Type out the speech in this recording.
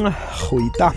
嗯，回答。